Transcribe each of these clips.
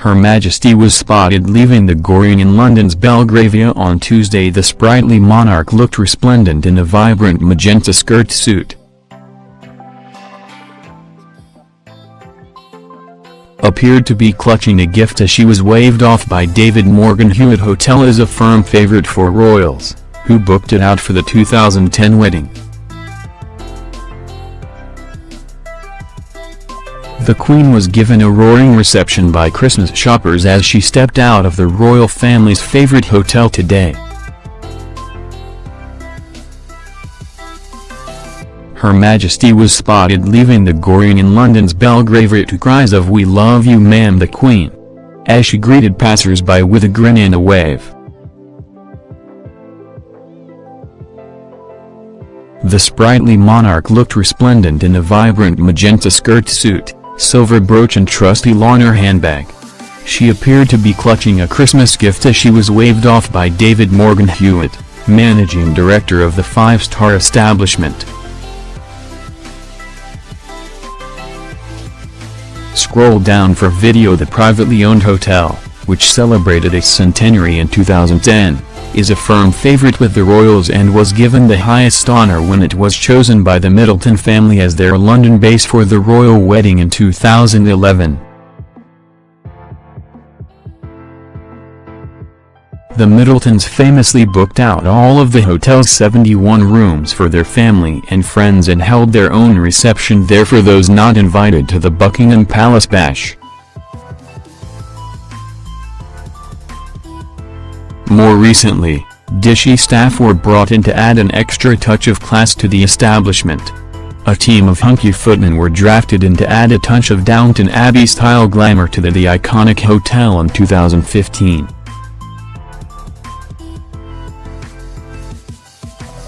Her Majesty was spotted leaving the Goring in London's Belgravia on Tuesday the sprightly monarch looked resplendent in a vibrant magenta skirt suit. Appeared to be clutching a gift as she was waved off by David Morgan Hewitt Hotel as a firm favorite for royals, who booked it out for the 2010 wedding. The Queen was given a roaring reception by Christmas shoppers as she stepped out of the royal family's favourite hotel today. Her Majesty was spotted leaving the Goring in London's Belgravia to cries of We love you ma'am the Queen, as she greeted passers-by with a grin and a wave. The sprightly monarch looked resplendent in a vibrant magenta skirt suit silver brooch and trusty Launer handbag. She appeared to be clutching a Christmas gift as she was waved off by David Morgan Hewitt, managing director of the five-star establishment. Scroll down for video The privately owned hotel, which celebrated its centenary in 2010 is a firm favorite with the royals and was given the highest honor when it was chosen by the Middleton family as their London base for the royal wedding in 2011. The Middletons famously booked out all of the hotel's 71 rooms for their family and friends and held their own reception there for those not invited to the Buckingham Palace bash. More recently, Dishy staff were brought in to add an extra touch of class to the establishment. A team of hunky footmen were drafted in to add a touch of Downton Abbey-style glamour to the, the iconic hotel in 2015.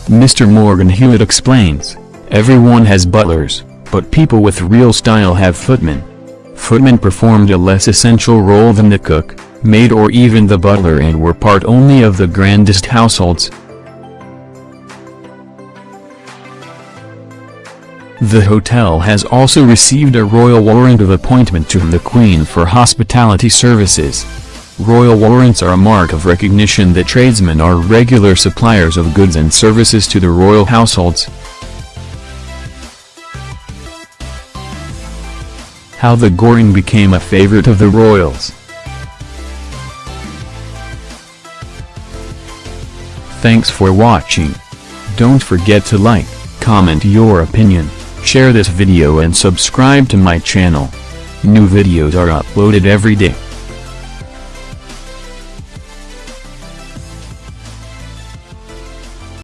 Mr. Morgan Hewitt explains, Everyone has butlers, but people with real style have footmen. Footmen performed a less essential role than the cook, maid or even the butler and were part only of the grandest households. The hotel has also received a royal warrant of appointment to the Queen for hospitality services. Royal warrants are a mark of recognition that tradesmen are regular suppliers of goods and services to the royal households. How the Goring became a favorite of the royals Thanks for watching. Don't forget to like, comment your opinion, share this video and subscribe to my channel. New videos are uploaded every day.